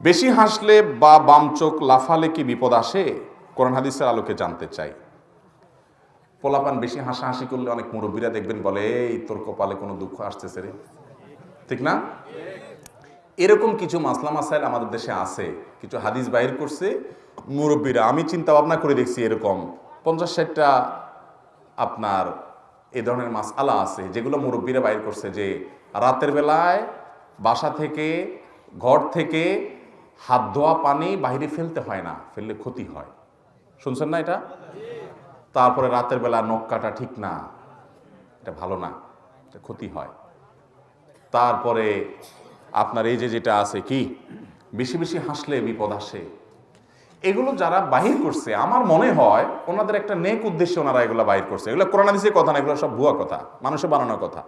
বেশি হাসলে বা বাম চোখ লাফালে কি বিপদ আসে? কোরআন হাদিসের আলোকে জানতে চাই। পোলাপান বেশি হাসাহাসি করলে অনেক মুরব্বীরা দেখবেন বলে, এই তোর কপালে কোনো দুঃখ আসতেছে রে। ঠিক না? এরকম কিছু মাসলা মাসাইল আমাদের দেশে আছে। কিছু হাদিস বাইর করছে মুরব্বীরা। আমি চিন্তা ভাবনা করে দেখছি এরকম। পঞ্চাশ ষাটটা আপনার এ ধরনের মাস আলা আছে, যেগুলো মুরব্বীরা বাইর করছে যে, রাতের বেলায় বাসা থেকে, ঘর থেকে হাত ধোয়া পানি বাইরে ফেলতে হয় না, ফেললে ক্ষতি হয়। শুনছেন না এটা? তারপরে রাতের বেলা নখ কাটা ঠিক না, এটা ভালো না, এটা ক্ষতি হয়। তারপরে আপনার এই যে যেটা আছে কি, বেশি বেশি হাসলে বিপদ আসে। এগুলো যারা বাহির করছে, আমার মনে হয় ওনাদের একটা নেক উদ্দেশ্যে ওনারা এগুলো বাহির করছে। এগুলো করোনাদিসের কথা না, এগুলো সব ভুয়া কথা, মানুষে বানানোর কথা।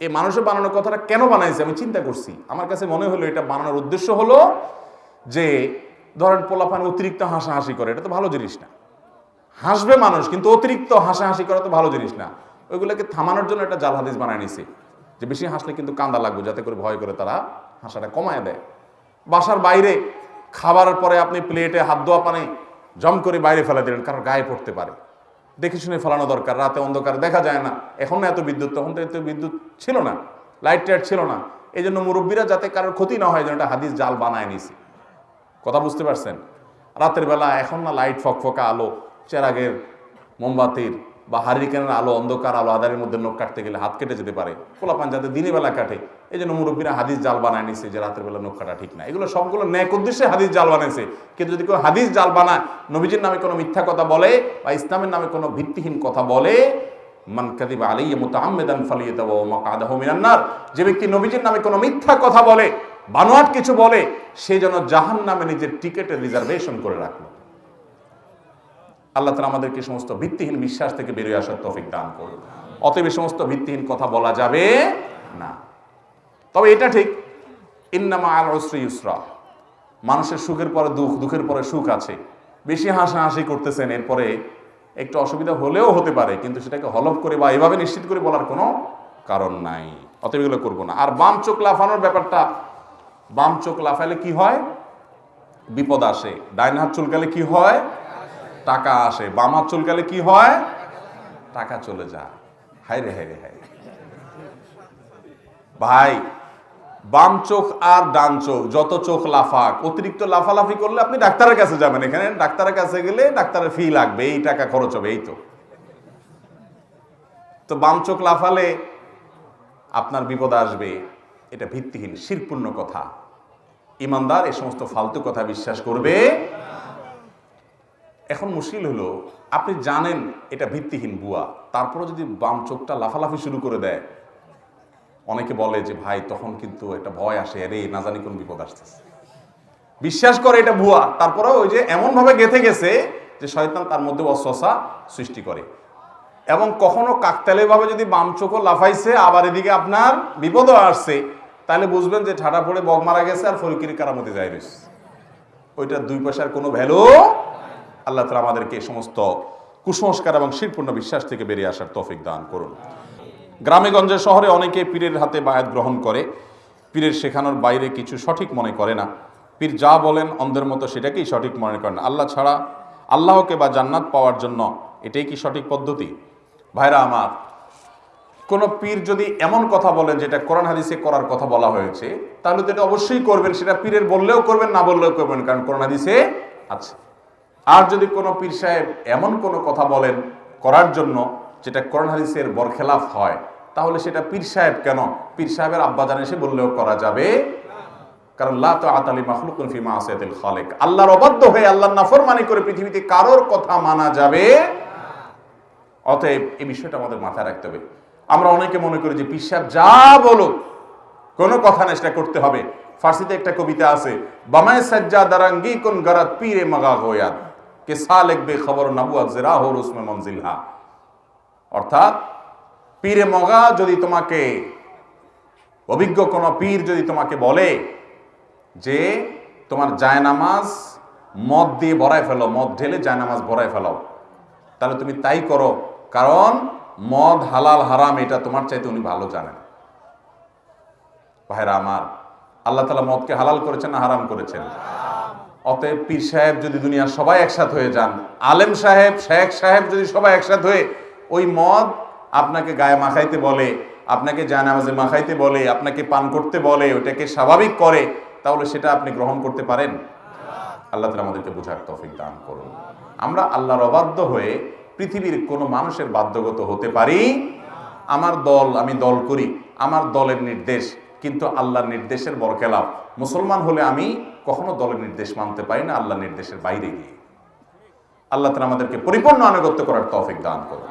এই মানুষের বানানোর কথাটা কেন বানাইছে আমি চিন্তা করছি। আমার কাছে মনে হলো এটা বানানোর উদ্দেশ্য হলো যে ধরেন পোলাপান অতিরিক্ত হাসাহাসি করে, এটা তো ভালো জিনিস না। হাসবে মানুষ, কিন্তু অতিরিক্ত হাসাহাসি করা তো ভালো জিনিস না। ওইগুলোকে থামানোর জন্য একটা জাল হাদিস বানায় নিছে, যে বেশি হাসলে কিন্তু কান্দা লাগবে, যাতে করে ভয় করে তারা হাসাটা কমায় দেয়। বাসার বাইরে খাবারের পরে আপনি প্লেটে হাত ধোয়া পানি জম করে বাইরে ফেলে দিলেন কারণ গায়ে পড়তে পারে। দেখে শুনে ফেলানো দরকার, রাতে অন্ধকার দেখা যায় না। এখন না এত বিদ্যুৎ, তখন তো এত বিদ্যুৎ ছিল না, লাইট টাইট ছিল না। এই জন্য মুরব্বীরা যাতে কারোর ক্ষতি না হয় যেন একটা হাদিস জাল বানায় নিছে। কথা বুঝতে পারছেন? রাতের বেলা এখন না লাইট ফকফকা আলো, চেরাগের মোমবাতির বা হারিকেনের আলো, অন্ধকার আলো, আধারের মধ্যে নখ কাটতে গেলে হাত কেটে যেতে পারে। পোলাপান যাতে দিনের বেলা কাটে। এই জন্য মুরব্বীরা হাদিস জাল বানায় নিছে যে রাতের বেলা নখ কাটা ঠিক না। এগুলো সবগুলো ন্যাক উদ্দেশ্যে হাদিস জাল বানাইছে। কিন্তু যদি কেউ হাদিস জাল বানায়, নবীজির নামে কোনো মিথ্যা কথা বলে বা ইসলামের নামে কোনো ভিত্তিহীন কথা বলে, মান কাদিবা আলাইয়া মুতাআম্মিদান ফালিয়াতাওয়া মাকআদাহু মিনান নার। যে ব্যক্তি নবীজির নামে কোনো মিথ্যা কথা বলে বানোয়াট কিছু বলে, সে যেন জাহান নামে নিজের টিকেটের রিজার্ভেশন করে রাখল। আল্লাহ তালা আমাদেরকে সমস্ত ভিত্তিহীন বিশ্বাস থেকে বেরিয়ে আসার তৌফিক দান করুন। অতএব সমস্ত ভিত্তিহীন কথা বলা যাবে না। তবে এটা ঠিক, ইন্নামা আল অসরি ইউসরা। মানুষের সুখের পরে দুঃখ, দুঃখের পরে সুখ আছে। বেশি হাসাহাসি করতেছেন, এরপরে একটু অসুবিধা হলেও হতে পারে, কিন্তু সেটাকে হলফ করে বা এভাবে নিশ্চিত করে বলার কোনো কারণ নাই। অতএব এগুলো করব না। আর বাম চোখ লাফানোর ব্যাপারটা বাম চোখ লাফাইলে কি হয়? বিপদ আসে। ডাইন হাত চুলকালে কি হয়? টাকা আসে। বাম হাত চুলকালে কি হয়? টাকা চলে যায়। হাই রে হাই রে হাই ভাই, বাম চোখ আর ডান চোখ, যত চোখ লাফাক, অতিরিক্ত লাফালাফি করলে আপনি ডাক্তারের কাছে যাবেন এখানে। ডাক্তারের কাছে গেলে ডাক্তারের ফি লাগবে, এই টাকা খরচ হবে, এই তো। তো বাম চোখ লাফালে আপনার বিপদ আসবে। এটা ভিত্তিহীন, শিরপূর্ণ কথা। ইমানদার এই সমস্ত ফালতু কথা বিশ্বাস করবে। এখন মুশকিল হলো, আপনি জানেন এটা ভিত্তিহীন বুয়া তারপরে যদি বাম চোখটা লাফালাফি শুরু করে দেয়, অনেকে বলে যে, ভাই, তখন কিন্তু একটা ভয় আসে, আরে, না জানি কোন বিপদ আসতেছে। বিশ্বাস করে এটা ভুয়া তারপরে ওই যে এমনভাবে গেথে গেছে যে, শয়তান তার মধ্যে অস্বসা সৃষ্টি করে। এবং কখনো কাকতালীয়ভাবে যদি বাম চোখও লাফাইছে, আবার এদিকে আপনার বিপদও আসছে। তাহলে বুঝবেন যে ঠাটা পড়ে বগ মারা গেছে আর ফরিকির কারামতি যায় রয়েছে ওইটার দুই পয়সার কোনো ভ্যালু আল্লাহ তালা আমাদেরকে সমস্ত কুসংস্কার এবং শিরপূর্ণ বিশ্বাস থেকে বেরিয়ে আসার তফিক দান করুন। গ্রামে গঞ্জে শহরে অনেকে পীরের হাতে বায়াত গ্রহণ করে। পীরের শেখানোর বাইরে কিছু সঠিক মনে করে না। পীর যা বলেন অন্ধের মতো সেটাকেই সঠিক মনে করেন। আল্লাহ ছাড়া আল্লাহকে বা জান্নাত পাওয়ার জন্য এটাই কি সঠিক পদ্ধতি? ভাইরা আমার কোনো পীর যদি এমন কথা বলেন যেটা কোরআন হাদিসে করার কথা বলা হয়েছে, তাহলে তো এটা অবশ্যই করবেন। সেটা পীরের বললেও করবেন, না বললেও করবেন, কারণ কোরআন হাদিসে আছে। আর যদি কোনো পীর সাহেব এমন কোনো কথা বলেন করার জন্য যেটা কোরআন হাদিসের বরখেলাফ হয়, তাহলে সেটা পীর সাহেব কেন? পীর সাহেবের আব্বা জানে সে বললেও করা যাবে কারণ লা তো আতালি মাখলুকুন ফি মাসিয়াতিল খালিক। আল্লাহর অবাধ্য হয়ে আল্লাহর নাফরমানি করে পৃথিবীতে কারোর কথা মানা যাবে অতএব এই বিষয়টা আমাদের মাথায় রাখতে হবে। আমরা অনেকে মনে করি যে পীর সাহেব যা বলো কোনো কথা না, সেটা করতে হবে। ফার্সিতে একটা কবিতা আছে, বামায় সাজ্জা দারাঙ্গি কোন গরাত পীরে মাগা গোয়াত কে সা লিখবে খবর নাবুয়াত জেরা হো রুসমে মঞ্জিলহা অর্থাৎ, পীরে মগা যদি তোমাকে, অভিজ্ঞ কোনো পীর যদি তোমাকে বলে যে, তোমার জায়নামাজ মদ দিয়ে ভরায় ফেলো, মদ ঢেলে জায়নামাজ ভরায় ফেলো তাহলে তুমি তাই করো, কারণ মদ, হালাল, হারাম, এটা তোমার চাইতে উনি ভালো জানেন। ভাইরা আমার, আল্লাহ তালা মদকে হালাল করেছেন না হারাম করেছেন? অতএব পীর সাহেব যদি দুনিয়ার সবাই একসাথ হয়ে যান, আলেম সাহেব, শেখ সাহেব যদি সবাই একসাথ হয়ে, ওই মদ আপনাকে গায়ে মাখাইতে বলে, আপনাকে জায়নামাজে মাখাইতে বলে, আপনাকে পান করতে বলে ওটাকে স্বাভাবিক করে, তাহলে সেটা আপনি গ্রহণ করতে পারেন? আল্লাহ তালা আমাদেরকে বোঝার তফিক দান করুন। আমরা আল্লাহর অবাধ্য হয়ে পৃথিবীর কোনো মানুষের বাধ্যগত হতে পারি? আমার দল, আমি দল করি, আমার দলের নির্দেশ, কিন্তু আল্লাহর নির্দেশের বরকেলাপ মুসলমান হলে আমি কখনো দলের নির্দেশ মানতে পারি না, আল্লাহর নির্দেশের বাইরে গিয়ে। আল্লাহ তালা আমাদেরকে পরিপূর্ণ আনুগত্য করার তফিক দান করুন।